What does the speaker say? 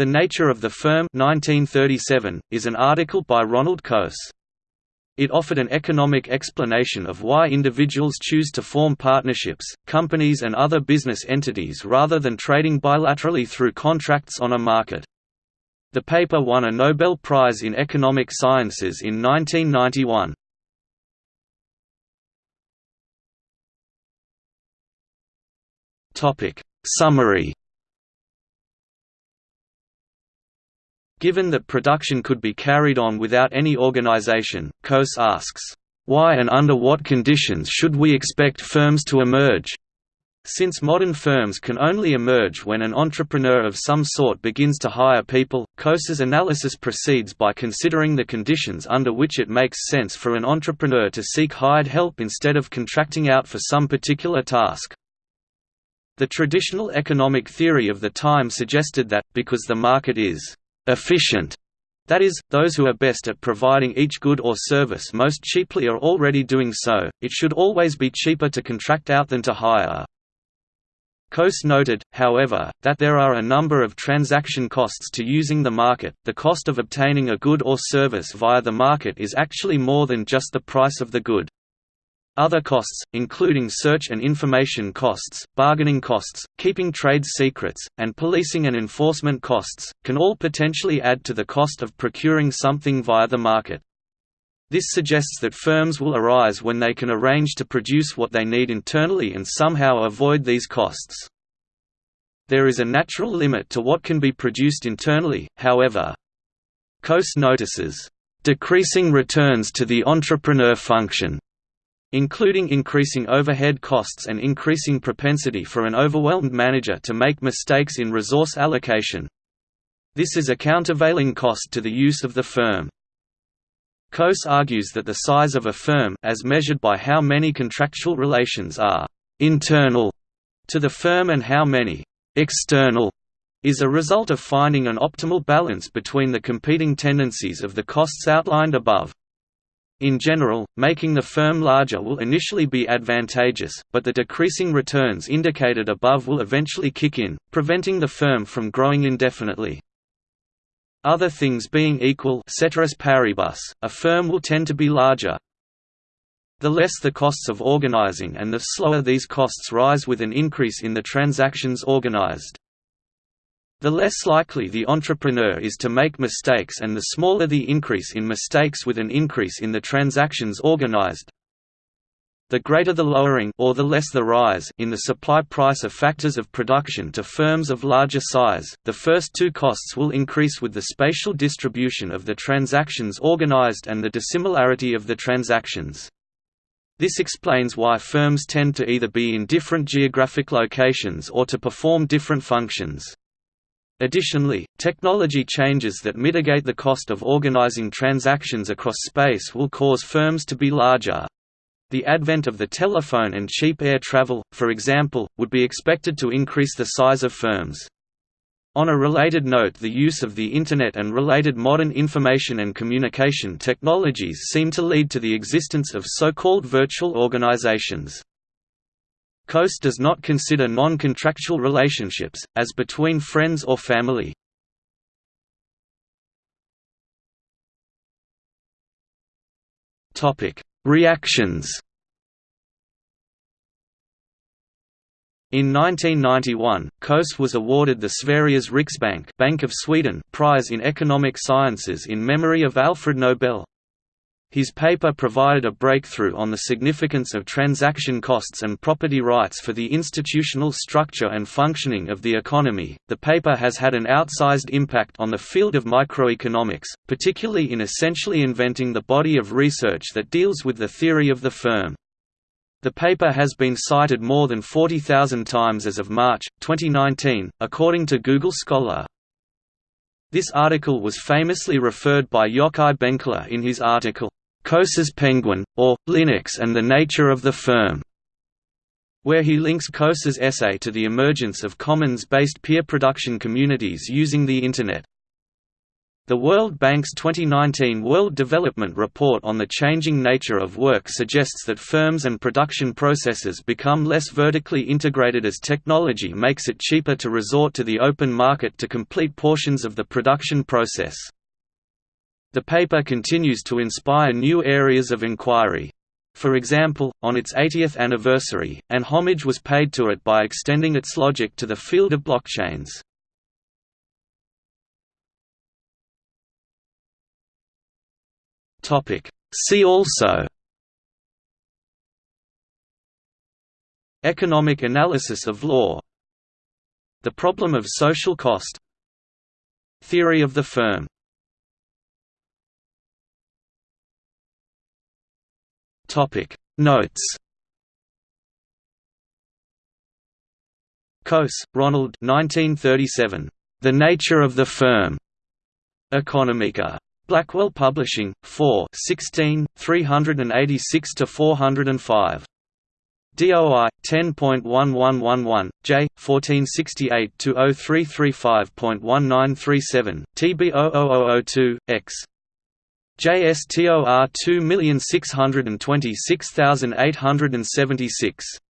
The Nature of the Firm 1937, is an article by Ronald Coase. It offered an economic explanation of why individuals choose to form partnerships, companies and other business entities rather than trading bilaterally through contracts on a market. The paper won a Nobel Prize in Economic Sciences in 1991. Summary Given that production could be carried on without any organization, Coase asks, "...why and under what conditions should we expect firms to emerge?" Since modern firms can only emerge when an entrepreneur of some sort begins to hire people, Coase's analysis proceeds by considering the conditions under which it makes sense for an entrepreneur to seek hired help instead of contracting out for some particular task. The traditional economic theory of the time suggested that, because the market is efficient. That is, those who are best at providing each good or service most cheaply are already doing so, it should always be cheaper to contract out than to hire. Coase noted, however, that there are a number of transaction costs to using the market. The cost of obtaining a good or service via the market is actually more than just the price of the good. Other costs, including search and information costs, bargaining costs, keeping trade secrets, and policing and enforcement costs, can all potentially add to the cost of procuring something via the market. This suggests that firms will arise when they can arrange to produce what they need internally and somehow avoid these costs. There is a natural limit to what can be produced internally, however. Coase notices, "...decreasing returns to the entrepreneur function." Including increasing overhead costs and increasing propensity for an overwhelmed manager to make mistakes in resource allocation. This is a countervailing cost to the use of the firm. Coase argues that the size of a firm as measured by how many contractual relations are «internal» to the firm and how many «external» is a result of finding an optimal balance between the competing tendencies of the costs outlined above. In general, making the firm larger will initially be advantageous, but the decreasing returns indicated above will eventually kick in, preventing the firm from growing indefinitely. Other things being equal ceteris paribus, a firm will tend to be larger. The less the costs of organizing and the slower these costs rise with an increase in the transactions organized. The less likely the entrepreneur is to make mistakes and the smaller the increase in mistakes with an increase in the transactions organized. The greater the lowering or the less the rise in the supply price of factors of production to firms of larger size, the first two costs will increase with the spatial distribution of the transactions organized and the dissimilarity of the transactions. This explains why firms tend to either be in different geographic locations or to perform different functions. Additionally, technology changes that mitigate the cost of organizing transactions across space will cause firms to be larger. The advent of the telephone and cheap air travel, for example, would be expected to increase the size of firms. On a related note the use of the Internet and related modern information and communication technologies seem to lead to the existence of so-called virtual organizations. Coase does not consider non-contractual relationships, as between friends or family. Reactions In 1991, Coase was awarded the Sveriges Riksbank Bank of Sweden Prize in Economic Sciences in memory of Alfred Nobel. His paper provided a breakthrough on the significance of transaction costs and property rights for the institutional structure and functioning of the economy. The paper has had an outsized impact on the field of microeconomics, particularly in essentially inventing the body of research that deals with the theory of the firm. The paper has been cited more than 40,000 times as of March 2019, according to Google Scholar. This article was famously referred by Yochai Benkler in his article, Coase's Penguin, or, Linux and the Nature of the Firm, where he links Coase's essay to the emergence of commons-based peer production communities using the Internet. The World Bank's 2019 World Development Report on the Changing Nature of Work suggests that firms and production processes become less vertically integrated as technology makes it cheaper to resort to the open market to complete portions of the production process. The paper continues to inspire new areas of inquiry. For example, on its 80th anniversary, an homage was paid to it by extending its logic to the field of blockchains. See also Economic analysis of law The problem of social cost Theory of the firm Topic Notes Coase, Ronald 1937. The Nature of the Firm. Economica. Blackwell Publishing, 4 16, 386–405. DOI 10.1111 J 1468-0335.1937 TB00002 X JSTOR 2626876